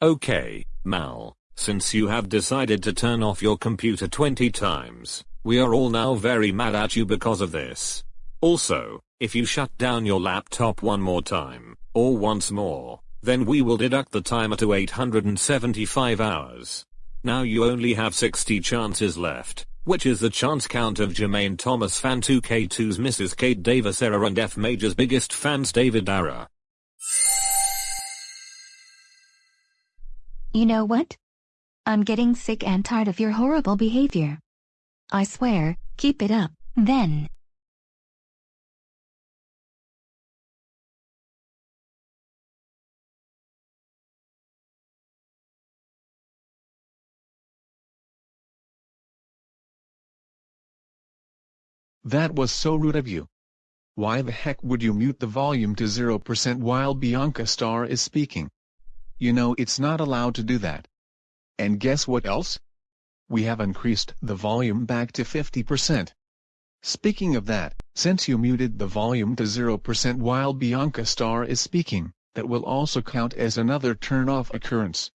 Okay, Mal, since you have decided to turn off your computer 20 times, we are all now very mad at you because of this. Also, if you shut down your laptop one more time, or once more, then we will deduct the timer to 875 hours. Now you only have 60 chances left, which is the chance count of Jermaine Thomas fan 2K2's Mrs. Kate Davis era and F Major's biggest fans David Ara. You know what? I'm getting sick and tired of your horrible behavior. I swear, keep it up, then. That was so rude of you. Why the heck would you mute the volume to 0% while Bianca Star is speaking? You know it's not allowed to do that. And guess what else? We have increased the volume back to 50%. Speaking of that, since you muted the volume to 0% while Bianca Star is speaking, that will also count as another turn-off occurrence.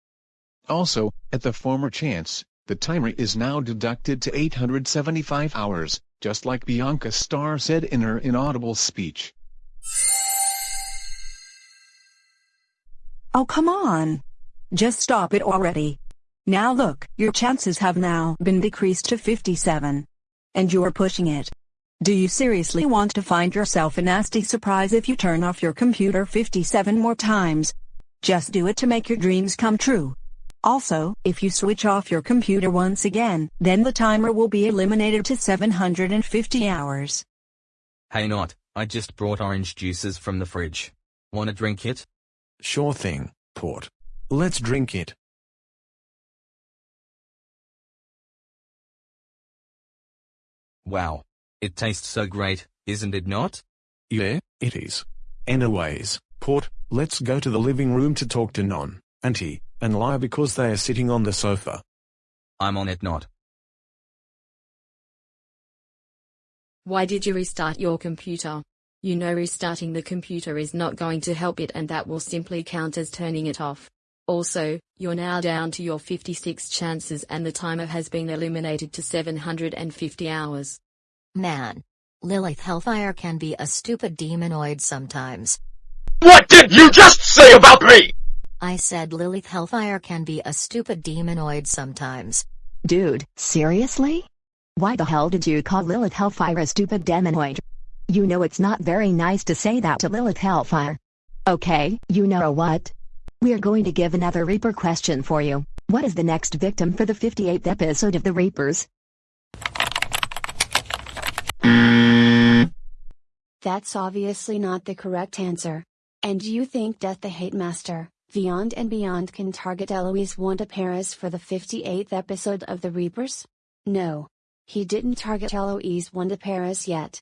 Also, at the former chance, the timer is now deducted to 875 hours, just like Bianca Star said in her inaudible speech. Oh come on. Just stop it already. Now look, your chances have now been decreased to 57. And you're pushing it. Do you seriously want to find yourself a nasty surprise if you turn off your computer 57 more times? Just do it to make your dreams come true. Also, if you switch off your computer once again, then the timer will be eliminated to 750 hours. Hey not, I just brought orange juices from the fridge. Wanna drink it? Sure thing, Port. Let's drink it. Wow. It tastes so great, isn't it not? Yeah, it is. Anyways, Port, let's go to the living room to talk to Non, Auntie, and Lie because they are sitting on the sofa. I'm on it not. Why did you restart your computer? You know restarting the computer is not going to help it and that will simply count as turning it off. Also, you're now down to your 56 chances and the timer has been eliminated to 750 hours. Man. Lilith Hellfire can be a stupid demonoid sometimes. What did you just say about me? I said Lilith Hellfire can be a stupid demonoid sometimes. Dude, seriously? Why the hell did you call Lilith Hellfire a stupid demonoid? You know it's not very nice to say that to Lilith Hellfire. Okay, you know what? We're going to give another Reaper question for you. What is the next victim for the 58th episode of The Reapers? That's obviously not the correct answer. And you think Death the Hate Master, Beyond and Beyond can target Eloise Wanda Paris for the 58th episode of The Reapers? No. He didn't target Eloise Wanda Paris yet.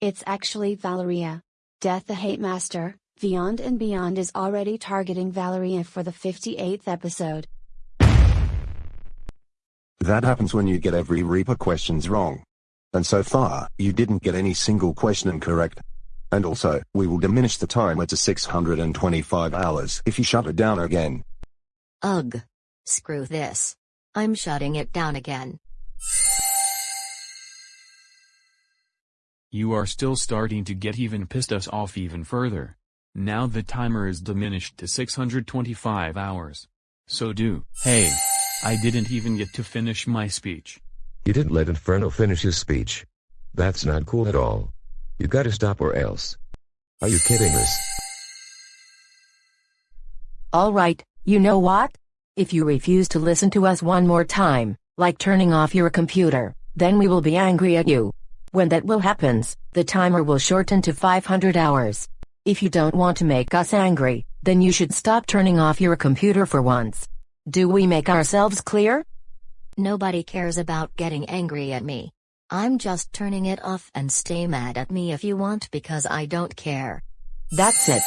It's actually Valeria. Death the Hate Master, Beyond and Beyond is already targeting Valeria for the 58th episode. That happens when you get every Reaper questions wrong. And so far, you didn't get any single question correct. And also, we will diminish the timer to 625 hours if you shut it down again. Ugh. Screw this. I'm shutting it down again. You are still starting to get even pissed us off even further. Now the timer is diminished to 625 hours. So do. Hey. I didn't even get to finish my speech. You didn't let Inferno finish his speech. That's not cool at all. You gotta stop or else. Are you kidding us? Alright, you know what? If you refuse to listen to us one more time, like turning off your computer, then we will be angry at you. When that will happens, the timer will shorten to 500 hours. If you don't want to make us angry, then you should stop turning off your computer for once. Do we make ourselves clear? Nobody cares about getting angry at me. I'm just turning it off and stay mad at me if you want because I don't care. That's it.